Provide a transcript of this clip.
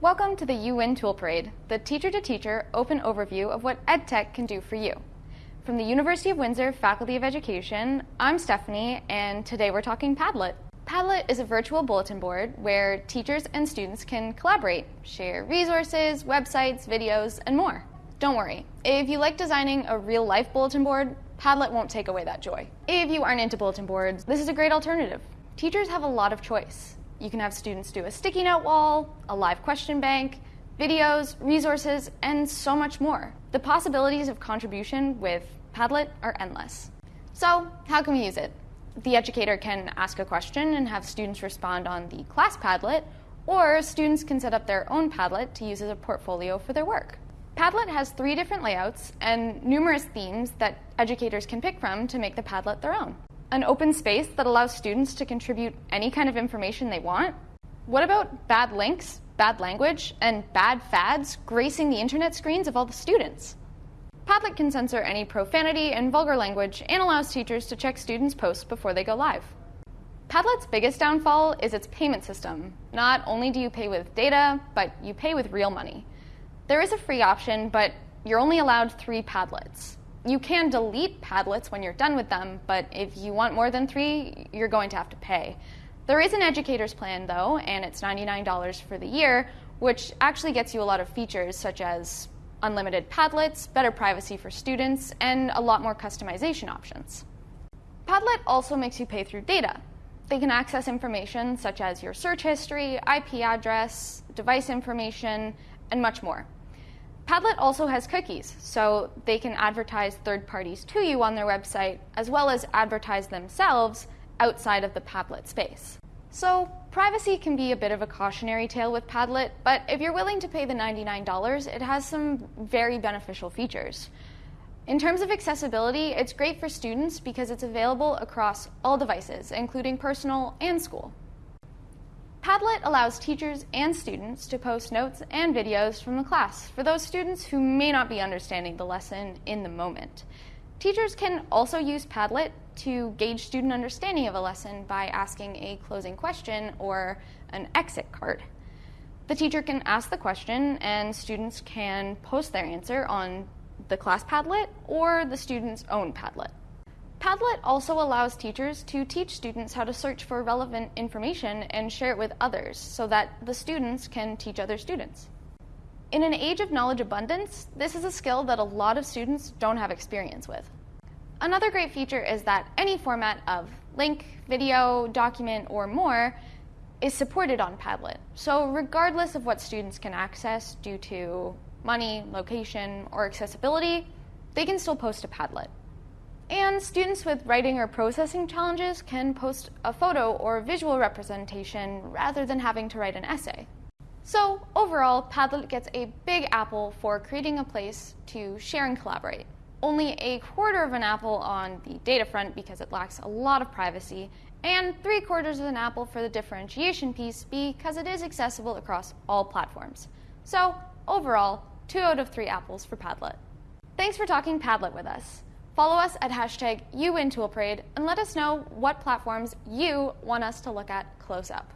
Welcome to the UWin Tool Parade, the teacher-to-teacher -teacher open overview of what EdTech can do for you. From the University of Windsor Faculty of Education, I'm Stephanie, and today we're talking Padlet. Padlet is a virtual bulletin board where teachers and students can collaborate, share resources, websites, videos, and more. Don't worry, if you like designing a real-life bulletin board, Padlet won't take away that joy. If you aren't into bulletin boards, this is a great alternative. Teachers have a lot of choice. You can have students do a sticky note wall, a live question bank, videos, resources, and so much more. The possibilities of contribution with Padlet are endless. So how can we use it? The educator can ask a question and have students respond on the class Padlet, or students can set up their own Padlet to use as a portfolio for their work. Padlet has three different layouts and numerous themes that educators can pick from to make the Padlet their own an open space that allows students to contribute any kind of information they want? What about bad links, bad language, and bad fads gracing the internet screens of all the students? Padlet can censor any profanity and vulgar language and allows teachers to check students' posts before they go live. Padlet's biggest downfall is its payment system. Not only do you pay with data, but you pay with real money. There is a free option, but you're only allowed three Padlets. You can delete Padlets when you're done with them, but if you want more than three, you're going to have to pay. There is an educator's plan though, and it's $99 for the year, which actually gets you a lot of features such as unlimited Padlets, better privacy for students, and a lot more customization options. Padlet also makes you pay through data. They can access information such as your search history, IP address, device information, and much more. Padlet also has cookies, so they can advertise third parties to you on their website, as well as advertise themselves outside of the Padlet space. So privacy can be a bit of a cautionary tale with Padlet, but if you're willing to pay the $99, it has some very beneficial features. In terms of accessibility, it's great for students because it's available across all devices, including personal and school. Padlet allows teachers and students to post notes and videos from the class for those students who may not be understanding the lesson in the moment. Teachers can also use Padlet to gauge student understanding of a lesson by asking a closing question or an exit card. The teacher can ask the question and students can post their answer on the class Padlet or the student's own Padlet. Padlet also allows teachers to teach students how to search for relevant information and share it with others so that the students can teach other students. In an age of knowledge abundance, this is a skill that a lot of students don't have experience with. Another great feature is that any format of link, video, document, or more is supported on Padlet. So regardless of what students can access due to money, location, or accessibility, they can still post a Padlet. And students with writing or processing challenges can post a photo or visual representation rather than having to write an essay. So overall, Padlet gets a big apple for creating a place to share and collaborate. Only a quarter of an apple on the data front because it lacks a lot of privacy, and three quarters of an apple for the differentiation piece because it is accessible across all platforms. So overall, two out of three apples for Padlet. Thanks for talking Padlet with us. Follow us at hashtag UWinToolParade and let us know what platforms you want us to look at close up.